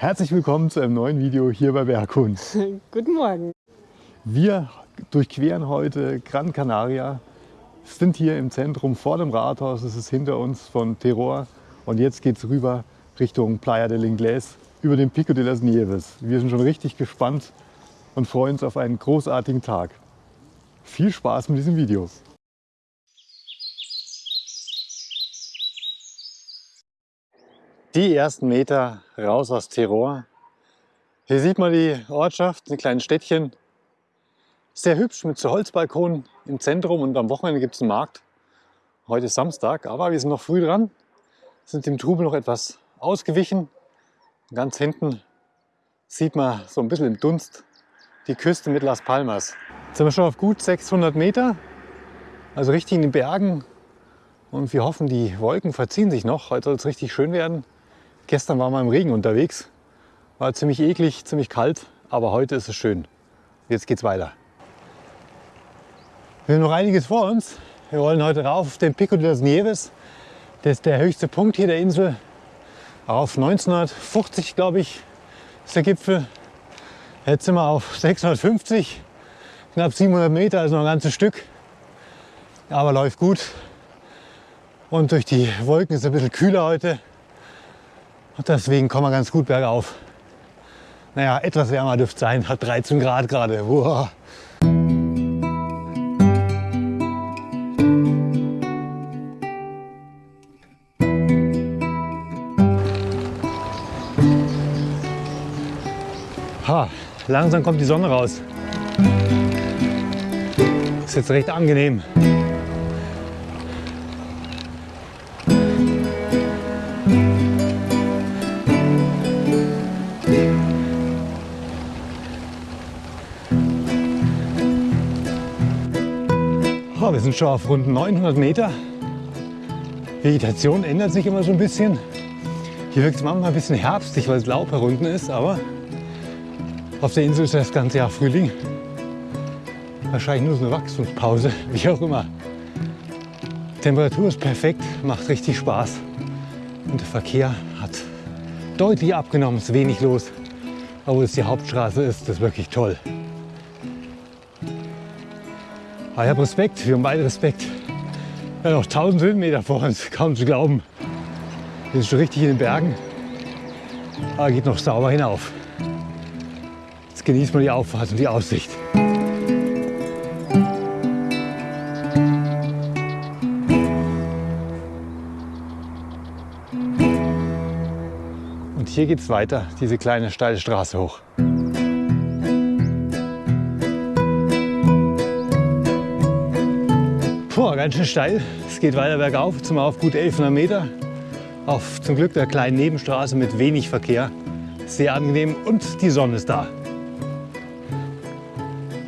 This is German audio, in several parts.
Herzlich willkommen zu einem neuen Video hier bei Berghund. Guten Morgen. Wir durchqueren heute Gran Canaria, sind hier im Zentrum vor dem Rathaus, es ist hinter uns von Terror und jetzt geht es rüber Richtung Playa del Inglés über den Pico de las Nieves. Wir sind schon richtig gespannt und freuen uns auf einen großartigen Tag. Viel Spaß mit diesem Video. Die ersten Meter raus aus Terror. Hier sieht man die Ortschaft, ein kleines Städtchen. Sehr hübsch mit so Holzbalkonen im Zentrum und am Wochenende gibt es einen Markt. Heute ist Samstag, aber wir sind noch früh dran, sind dem Trubel noch etwas ausgewichen. Ganz hinten sieht man so ein bisschen im Dunst die Küste mit Las Palmas. Jetzt sind wir schon auf gut 600 Meter, also richtig in den Bergen. Und wir hoffen, die Wolken verziehen sich noch. Heute soll es richtig schön werden. Gestern waren wir im Regen unterwegs. War ziemlich eklig, ziemlich kalt, aber heute ist es schön. Jetzt geht's weiter. Wir haben noch einiges vor uns. Wir wollen heute rauf auf den Pico de las Nieves. Das ist der höchste Punkt hier der Insel. Auf 1950, glaube ich, ist der Gipfel. Jetzt sind wir auf 650, knapp 700 Meter, also noch ein ganzes Stück. Aber läuft gut. Und durch die Wolken ist es ein bisschen kühler heute. Und deswegen kommen wir ganz gut bergauf. Naja, etwas wärmer dürfte sein, hat 13 Grad gerade. Ha, langsam kommt die Sonne raus. Ist jetzt recht angenehm. Sind schon auf rund 900 Meter. Vegetation ändert sich immer so ein bisschen. Hier wirkt es manchmal ein bisschen herbstig, weil es Laub herunten ist, aber auf der Insel ist das ganze Jahr Frühling. Wahrscheinlich nur so eine Wachstumspause, wie auch immer. Temperatur ist perfekt, macht richtig Spaß. Und der Verkehr hat deutlich abgenommen, ist wenig los. Obwohl es die Hauptstraße ist, ist wirklich toll. Aber ich habe Respekt, wir haben beide Respekt. Haben noch 1000 Höhenmeter vor uns, kaum zu glauben. Wir sind schon richtig in den Bergen, aber geht noch sauber hinauf. Jetzt genießt man die Auffahrt und die Aussicht. Und hier geht es weiter, diese kleine steile Straße hoch. Ganz schön steil. Es geht weiter bergauf, zum auf gut 1100 Meter. Auf zum Glück der kleinen Nebenstraße mit wenig Verkehr. Sehr angenehm und die Sonne ist da.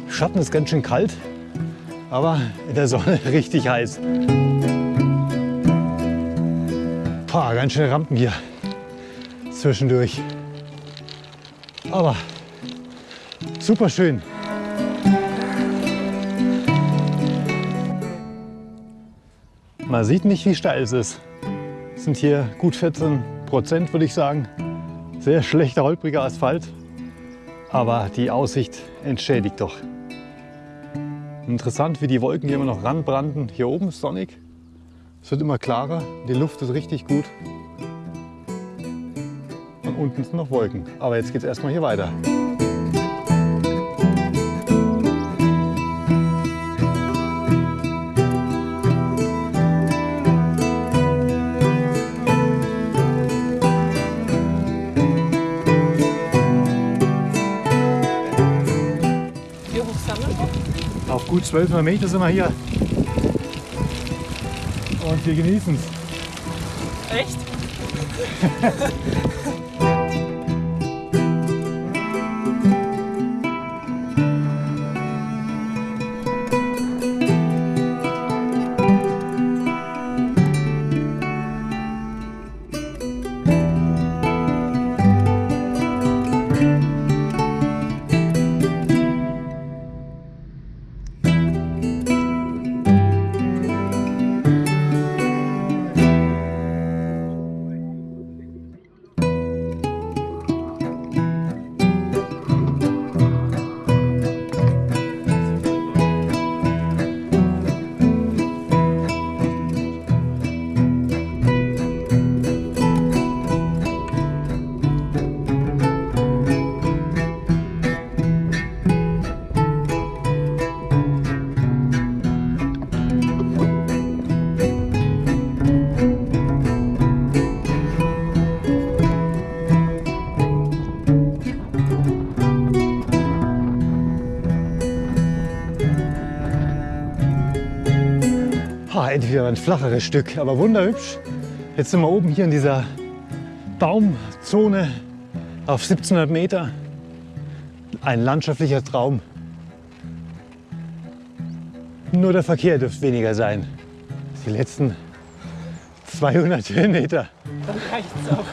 Schatten ist ganz schön kalt, aber in der Sonne richtig heiß. Puh, ganz schöne Rampen hier zwischendurch. Aber super schön. Man sieht nicht, wie steil es ist. Es sind hier gut 14 Prozent, würde ich sagen. Sehr schlechter, holpriger Asphalt. Aber die Aussicht entschädigt doch. Interessant, wie die Wolken hier immer noch ranbranden. Hier oben ist sonnig. Es wird immer klarer. Die Luft ist richtig gut. Und unten sind noch Wolken. Aber jetzt geht es erstmal hier weiter. Gut 1200 Meter sind wir hier. Und wir genießen es. Echt? eigentlich wieder ein flacheres Stück, aber wunderhübsch. Jetzt sind wir oben hier in dieser Baumzone auf 1700 Meter. Ein landschaftlicher Traum. Nur der Verkehr dürfte weniger sein. Die letzten 200 Höhenmeter. Dann reicht's auch.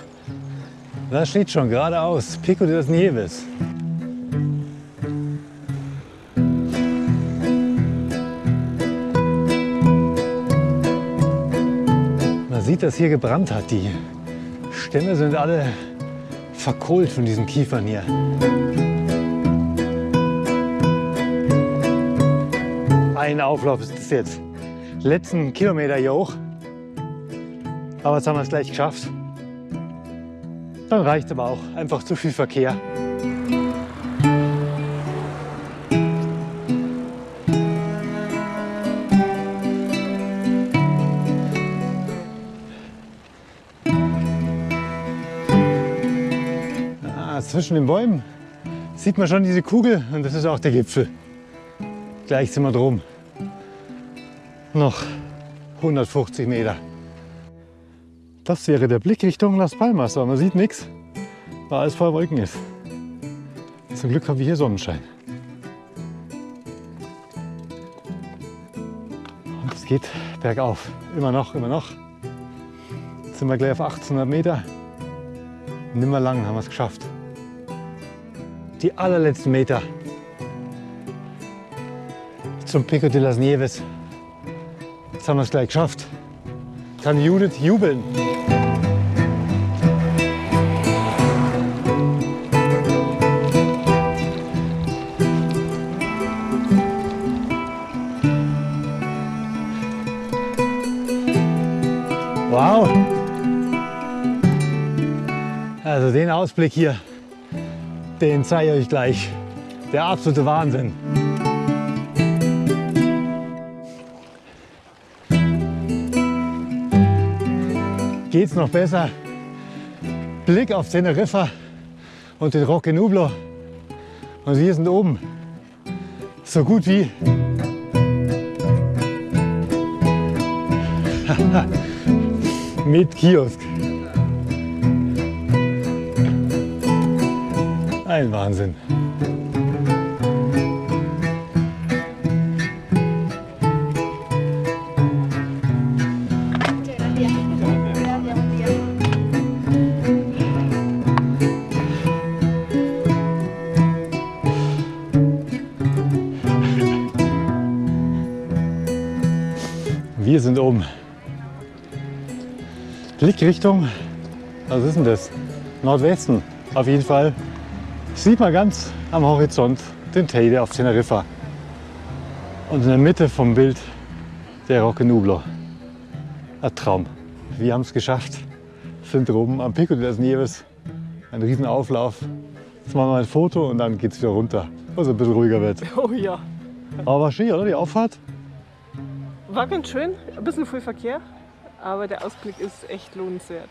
Da steht schon geradeaus, Pico de las Nieves. Sieht, dass hier gebrannt hat. Die Stämme sind alle verkohlt von diesen Kiefern hier. Ein Auflauf ist das jetzt. Letzten Kilometer hier hoch. Aber jetzt haben wir es gleich geschafft. Dann reicht aber auch einfach zu viel Verkehr. Zwischen den Bäumen sieht man schon diese Kugel und das ist auch der Gipfel. Gleich sind wir drum. Noch 150 Meter. Das wäre der Blick Richtung Las Palmas, aber man sieht nichts, weil alles voll Wolken ist. Zum Glück haben wir hier Sonnenschein. Und es geht bergauf. Immer noch, immer noch. Jetzt sind wir gleich auf 1800 Meter. Nimmer lang haben wir es geschafft. Die allerletzten Meter zum Pico de las Nieves. Jetzt haben wir es gleich geschafft. Kann Judith jubeln. Wow! Also den Ausblick hier, den zeige ich euch gleich. Der absolute Wahnsinn. Geht's noch besser? Blick auf Teneriffa und den Roque Nublo. Und wir sind oben. So gut wie. Mit Kiosk. Ein Wahnsinn. Wir sind oben. Blickrichtung, was ist denn das? Nordwesten. Auf jeden Fall sieht man ganz am Horizont den Teide auf Teneriffa. Und in der Mitte vom Bild der Roque Nublo. Ein Traum. Wir haben es geschafft. Sind oben am Pico de las Nieves. Ein riesen Auflauf. Jetzt machen wir ein Foto und dann geht es wieder runter, wo es ein bisschen ruhiger wird. Oh ja. Aber war schön, oder? Die Auffahrt? War ganz schön. Ein bisschen viel Verkehr. Aber der Ausblick ist echt lohnenswert.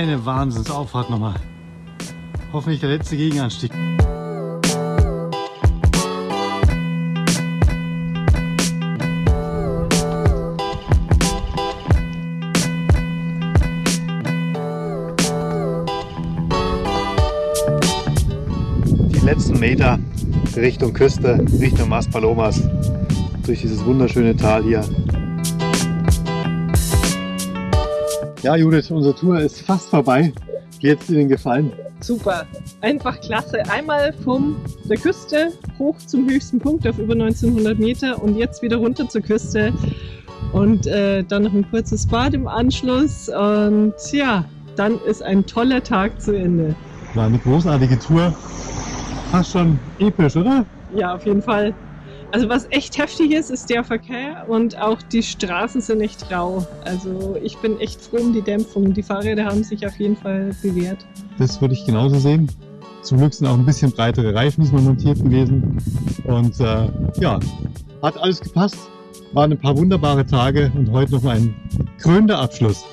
Eine Wahnsinnsauffahrt halt nochmal. Hoffentlich der letzte Gegenanstieg. Die letzten Meter Richtung Küste, Richtung Maspalomas, durch dieses wunderschöne Tal hier Ja, Judith, unsere Tour ist fast vorbei. Wie hat es Ihnen gefallen? Super, einfach klasse. Einmal von der Küste hoch zum höchsten Punkt auf über 1900 Meter und jetzt wieder runter zur Küste und äh, dann noch ein kurzes Bad im Anschluss und ja, dann ist ein toller Tag zu Ende. War eine großartige Tour. Fast schon episch, oder? Ja, auf jeden Fall. Also was echt heftig ist, ist der Verkehr und auch die Straßen sind echt rau. Also ich bin echt froh um die Dämpfung. Die Fahrräder haben sich auf jeden Fall bewährt. Das würde ich genauso sehen. Zum Glück sind auch ein bisschen breitere Reifen diesmal montiert gewesen. Und äh, ja, hat alles gepasst. Waren ein paar wunderbare Tage und heute noch ein krönender Abschluss.